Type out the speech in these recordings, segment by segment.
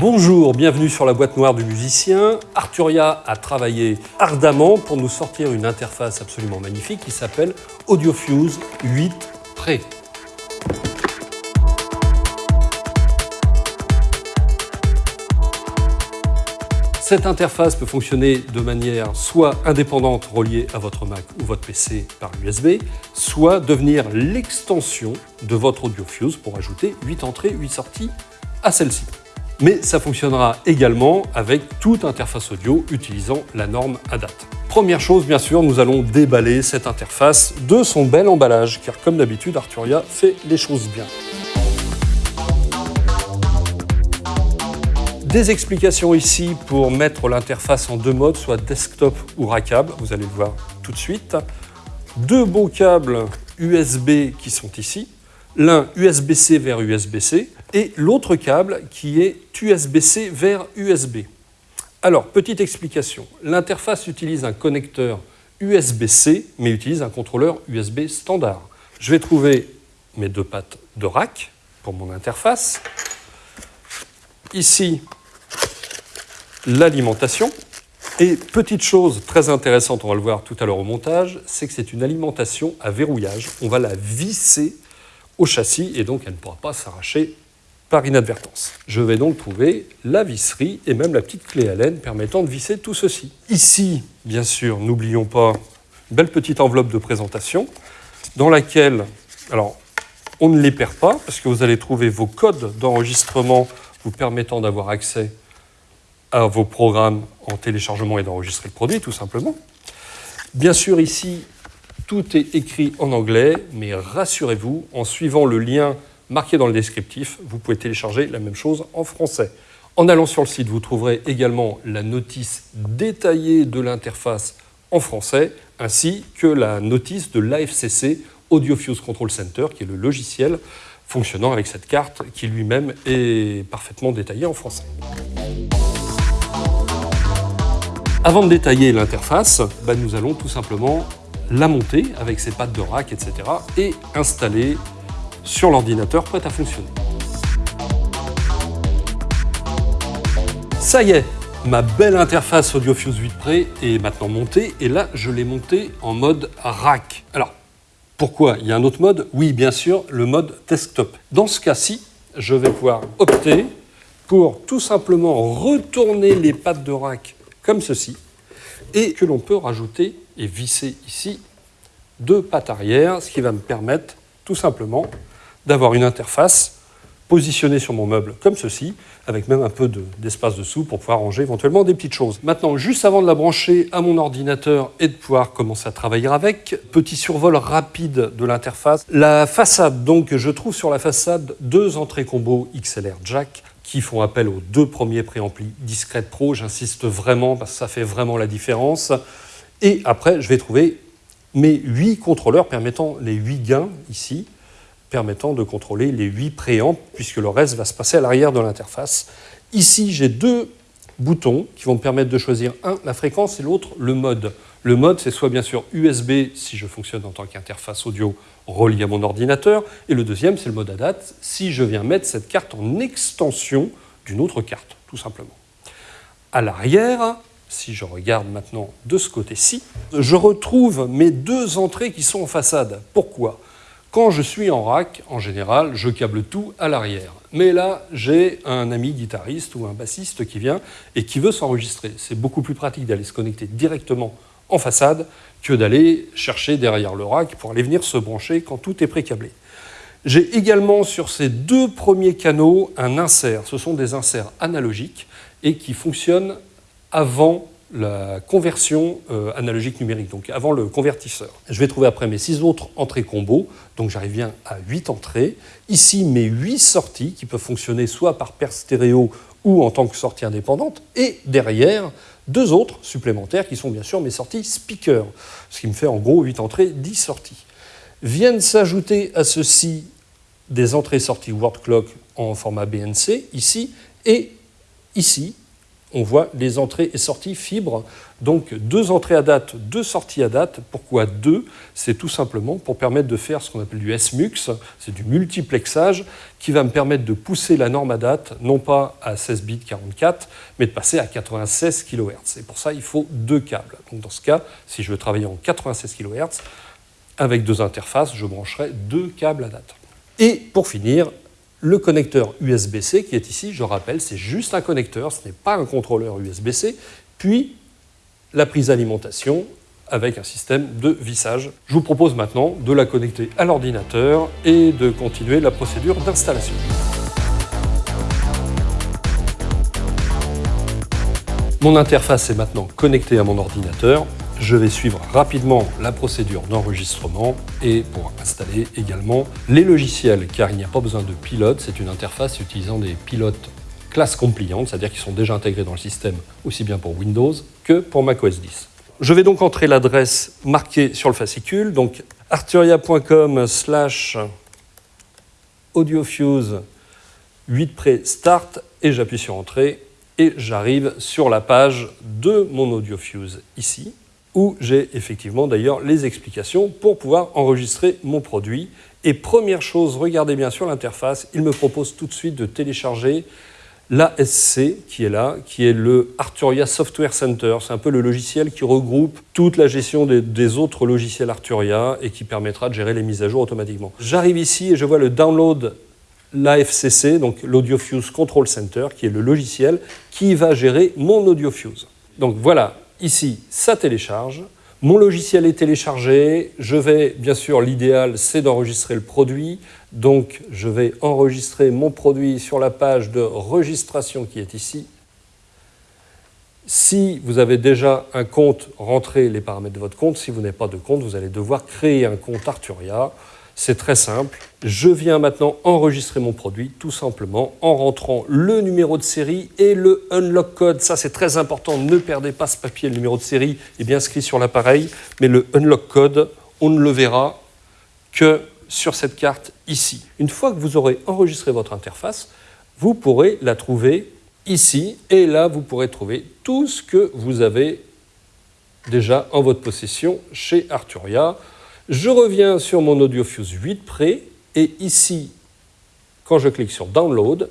Bonjour, bienvenue sur la boîte noire du musicien. Arturia a travaillé ardemment pour nous sortir une interface absolument magnifique qui s'appelle AudioFuse 8 Pre. Cette interface peut fonctionner de manière soit indépendante reliée à votre Mac ou votre PC par USB, soit devenir l'extension de votre AudioFuse pour ajouter 8 entrées, 8 sorties à celle-ci. Mais ça fonctionnera également avec toute interface audio utilisant la norme ADAT. Première chose, bien sûr, nous allons déballer cette interface de son bel emballage, car comme d'habitude, Arturia fait les choses bien. Des explications ici pour mettre l'interface en deux modes, soit desktop ou rackable, vous allez le voir tout de suite. Deux beaux câbles USB qui sont ici, l'un USB-C vers USB-C et l'autre câble qui est USB-C vers USB. Alors, petite explication, l'interface utilise un connecteur USB-C mais utilise un contrôleur USB standard. Je vais trouver mes deux pattes de rack pour mon interface. Ici, l'alimentation. Et petite chose très intéressante, on va le voir tout à l'heure au montage, c'est que c'est une alimentation à verrouillage. On va la visser au châssis et donc elle ne pourra pas s'arracher par inadvertance. Je vais donc trouver la visserie et même la petite clé Allen permettant de visser tout ceci. Ici, bien sûr, n'oublions pas une belle petite enveloppe de présentation dans laquelle, alors, on ne les perd pas parce que vous allez trouver vos codes d'enregistrement vous permettant d'avoir accès à vos programmes en téléchargement et d'enregistrer le produit, tout simplement. Bien sûr, ici, tout est écrit en anglais, mais rassurez-vous, en suivant le lien marqué dans le descriptif, vous pouvez télécharger la même chose en français. En allant sur le site, vous trouverez également la notice détaillée de l'interface en français, ainsi que la notice de l'AFCC AudioFuse Control Center, qui est le logiciel fonctionnant avec cette carte qui lui-même est parfaitement détaillé en français. Avant de détailler l'interface, bah, nous allons tout simplement la monter avec ses pattes de rack, etc. et installer sur l'ordinateur prêt à fonctionner. Ça y est, ma belle interface AudioFuse 8 Pre est maintenant montée et là je l'ai montée en mode rack. Alors pourquoi? Il y a un autre mode? Oui bien sûr, le mode desktop. Dans ce cas-ci, je vais pouvoir opter pour tout simplement retourner les pattes de rack comme ceci, et que l'on peut rajouter et visser ici deux pattes arrière, ce qui va me permettre tout simplement d'avoir une interface positionnée sur mon meuble comme ceci, avec même un peu d'espace dessous pour pouvoir ranger éventuellement des petites choses. Maintenant, juste avant de la brancher à mon ordinateur et de pouvoir commencer à travailler avec, petit survol rapide de l'interface. La façade, donc, je trouve sur la façade deux entrées combo XLR jack qui font appel aux deux premiers préamplis Discrete Pro. J'insiste vraiment parce que ça fait vraiment la différence. Et après, je vais trouver mes huit contrôleurs permettant les huit gains ici, permettant de contrôler les huit préamps, puisque le reste va se passer à l'arrière de l'interface. Ici, j'ai deux boutons qui vont me permettre de choisir un, la fréquence, et l'autre, le mode. Le mode, c'est soit bien sûr USB, si je fonctionne en tant qu'interface audio reliée à mon ordinateur, et le deuxième, c'est le mode ADAT, si je viens mettre cette carte en extension d'une autre carte, tout simplement. À l'arrière, si je regarde maintenant de ce côté-ci, je retrouve mes deux entrées qui sont en façade. Pourquoi? Quand je suis en rack, en général, je câble tout à l'arrière. Mais là, j'ai un ami guitariste ou un bassiste qui vient et qui veut s'enregistrer. C'est beaucoup plus pratique d'aller se connecter directement en façade que d'aller chercher derrière le rack pour aller venir se brancher quand tout est pré-câblé. J'ai également sur ces deux premiers canaux un insert. Ce sont des inserts analogiques et qui fonctionnent avant la conversion euh, analogique numérique, donc avant le convertisseur. Je vais trouver après mes six autres entrées combo, donc j'arrive bien à huit entrées. Ici, mes huit sorties qui peuvent fonctionner soit par paire stéréo ou en tant que sortie indépendante. Et derrière, deux autres supplémentaires qui sont bien sûr mes sorties speaker, ce qui me fait en gros 8 entrées, 10 sorties. Viennent s'ajouter à ceci des entrées-sorties word clock en format BNC, ici, et ici, on voit les entrées et sorties fibres. Donc deux entrées à date, deux sorties à date. Pourquoi deux? C'est tout simplement pour permettre de faire ce qu'on appelle du SMUX, c'est du multiplexage, qui va me permettre de pousser la norme à date, non pas à 16 bits 44, mais de passer à 96 kHz. Et pour ça, il faut deux câbles. Donc dans ce cas, si je veux travailler en 96 kHz, avec deux interfaces, je brancherai deux câbles à date. Et pour finir, le connecteur USB-C qui est ici, je rappelle, c'est juste un connecteur, ce n'est pas un contrôleur USB-C, puis la prise d'alimentation avec un système de vissage. Je vous propose maintenant de la connecter à l'ordinateur et de continuer la procédure d'installation. Mon interface est maintenant connectée à mon ordinateur je vais suivre rapidement la procédure d'enregistrement et pour installer également les logiciels, car il n'y a pas besoin de pilote, c'est une interface utilisant des pilotes classe compliantes, c'est-à-dire qui sont déjà intégrés dans le système aussi bien pour Windows que pour macOS 10. Je vais donc entrer l'adresse marquée sur le fascicule, donc arturia.com slash audiofuse 8 pré start et j'appuie sur entrée et j'arrive sur la page de mon audiofuse ici où j'ai effectivement d'ailleurs les explications pour pouvoir enregistrer mon produit. Et première chose, regardez bien sur l'interface, il me propose tout de suite de télécharger l'ASC qui est là, qui est le Arturia Software Center. C'est un peu le logiciel qui regroupe toute la gestion des, autres logiciels Arturia et qui permettra de gérer les mises à jour automatiquement. J'arrive ici et je vois le download l'AFCC, donc l'AudioFuse Control Center, qui est le logiciel qui va gérer mon AudioFuse. Donc voilà, Ici, ça télécharge. Mon logiciel est téléchargé. Je vais, bien sûr, l'idéal, c'est d'enregistrer le produit. Donc, je vais enregistrer mon produit sur la page de registration qui est ici. Si vous avez déjà un compte, rentrez les paramètres de votre compte. Si vous n'avez pas de compte, vous allez devoir créer un compte Arturia. C'est très simple. Je viens maintenant enregistrer mon produit tout simplement en rentrant le numéro de série et le unlock code. Ça, c'est très important. Ne perdez pas ce papier. Le numéro de série est bien inscrit sur l'appareil, mais le unlock code, on ne le verra que sur cette carte ici. Une fois que vous aurez enregistré votre interface, vous pourrez la trouver ici et là, vous pourrez trouver tout ce que vous avez déjà en votre possession chez Arturia. Je reviens sur mon AudioFuse 8 Pré et ici, quand je clique sur Download,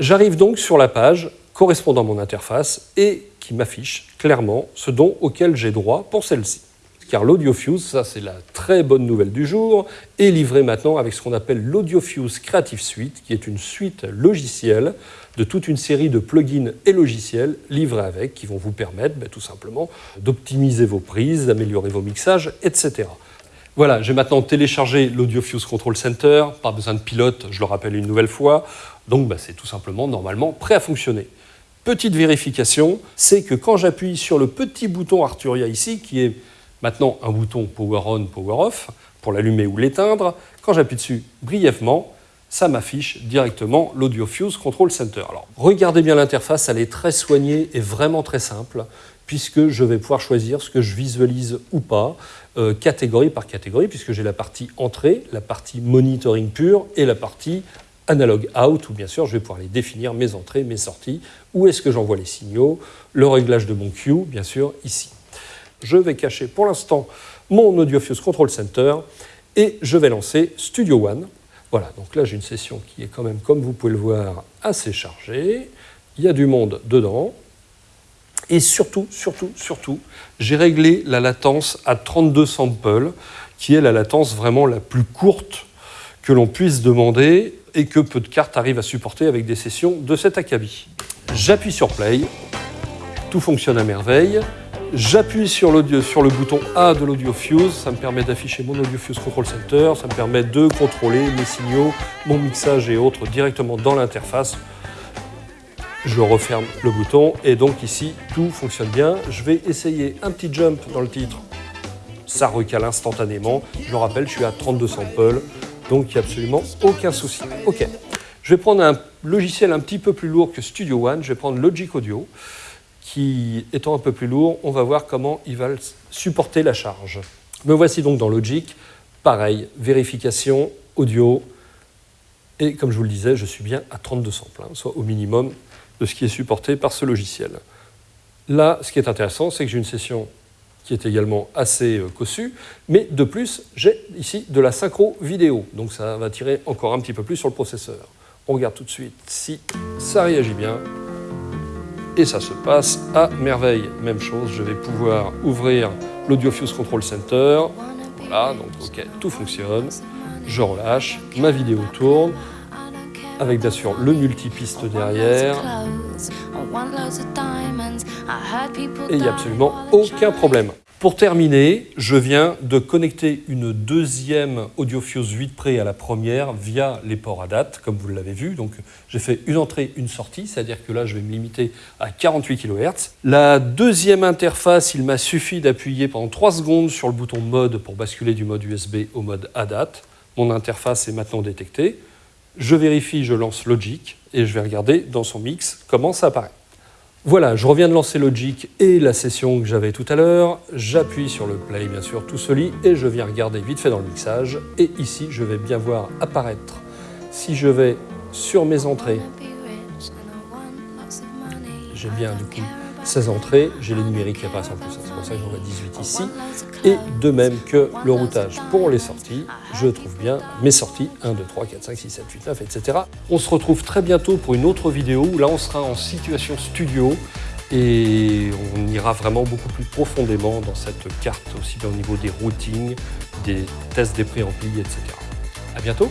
j'arrive donc sur la page correspondant à mon interface et qui m'affiche clairement ce don auquel j'ai droit pour celle-ci. Car l'AudioFuse, ça c'est la très bonne nouvelle du jour, est livré maintenant avec ce qu'on appelle l'AudioFuse Creative Suite, qui est une suite logicielle de toute une série de plugins et logiciels livrés avec, qui vont vous permettre ben, tout simplement d'optimiser vos prises, d'améliorer vos mixages, etc. Voilà, j'ai maintenant téléchargé l'AudioFuse Control Center, pas besoin de pilote, je le rappelle une nouvelle fois, donc bah, c'est tout simplement normalement prêt à fonctionner. Petite vérification, c'est que quand j'appuie sur le petit bouton Arturia ici, qui est maintenant un bouton Power On, Power Off, pour l'allumer ou l'éteindre, quand j'appuie dessus brièvement, ça m'affiche directement l'AudioFuse Control Center. Alors, regardez bien l'interface, elle est très soignée et vraiment très simple puisque je vais pouvoir choisir ce que je visualise ou pas, euh, catégorie par catégorie, puisque j'ai la partie entrée, la partie monitoring pur et la partie analog out, où bien sûr je vais pouvoir les définir, mes entrées, mes sorties, où est-ce que j'envoie les signaux, le réglage de mon queue, bien sûr, ici. Je vais cacher pour l'instant mon AudioFuse Control Center et je vais lancer Studio One. Voilà, donc là j'ai une session qui est quand même, comme vous pouvez le voir, assez chargée. Il y a du monde dedans, et surtout, surtout, surtout, j'ai réglé la latence à 32 samples, qui est la latence vraiment la plus courte que l'on puisse demander et que peu de cartes arrivent à supporter avec des sessions de cet acabit. J'appuie sur Play, tout fonctionne à merveille. J'appuie sur, sur le bouton A de l'AudioFuse, ça me permet d'afficher mon AudioFuse Control Center, ça me permet de contrôler mes signaux, mon mixage et autres directement dans l'interface je referme le bouton et donc ici tout fonctionne bien. Je vais essayer un petit jump dans le titre, ça recale instantanément. Je le rappelle, je suis à 32 samples, donc il n'y a absolument aucun souci. Ok, je vais prendre un logiciel un petit peu plus lourd que Studio One, je vais prendre Logic Audio, qui étant un peu plus lourd, on va voir comment il va supporter la charge. Me voici donc dans Logic, pareil, vérification, audio, et comme je vous le disais, je suis bien à 32 samples, hein, soit au minimum de ce qui est supporté par ce logiciel. Là, ce qui est intéressant, c'est que j'ai une session qui est également assez euh, cossue, mais de plus, j'ai ici de la synchro vidéo, donc ça va tirer encore un petit peu plus sur le processeur. On regarde tout de suite si ça réagit bien, et ça se passe à merveille. Même chose, je vais pouvoir ouvrir l'AudioFuse Control Center, voilà, donc ok, tout fonctionne, je relâche, ma vidéo tourne, avec bien sûr le multipiste derrière. Et il n'y a absolument aucun problème. Pour terminer, je viens de connecter une deuxième AudioFuse 8 Pre à la première via les ports à date, comme vous l'avez vu. Donc j'ai fait une entrée, une sortie, c'est-à-dire que là je vais me limiter à 48 kHz. La deuxième interface, il m'a suffi d'appuyer pendant 3 secondes sur le bouton mode pour basculer du mode USB au mode à date. Mon interface est maintenant détectée. Je vérifie, je lance Logic et je vais regarder dans son mix comment ça apparaît. Voilà, je reviens de lancer Logic et la session que j'avais tout à l'heure. J'appuie sur le play, bien sûr, tout ce lit, et je viens regarder vite fait dans le mixage. Et ici, je vais bien voir apparaître, si je vais sur mes entrées, j'ai bien du coup 16 entrées, j'ai les numériques qui apparaissent en plus, c'est pour ça que j'en ai 18 ici. Et de même que le routage pour les sorties, je trouve bien mes sorties 1, 2, 3, 4, 5, 6, 7, 8, 9, etc. On se retrouve très bientôt pour une autre vidéo où là on sera en situation studio et on ira vraiment beaucoup plus profondément dans cette carte, aussi bien au niveau des routings, des tests des préamplis, etc. À bientôt